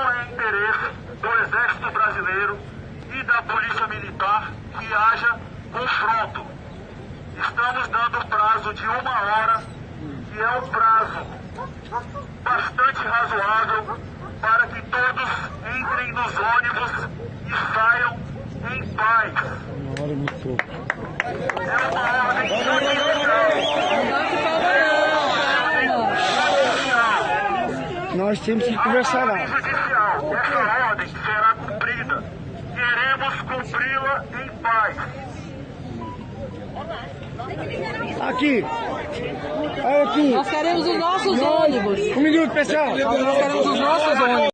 não é interesse do Exército Brasileiro e da Polícia Militar que haja confronto. Estamos dando prazo de uma hora, que é um prazo bastante razoável para que todos entrem nos ônibus e saiam em paz. Uma hora é. É uma ordem Nós temos que conversar lá. judicial. Essa ordem será cumprida. Queremos cumpri-la em paz. Aqui. Olha aqui. Nós queremos os nossos ônibus. Um minuto, pessoal. Nós queremos os nossos ônibus.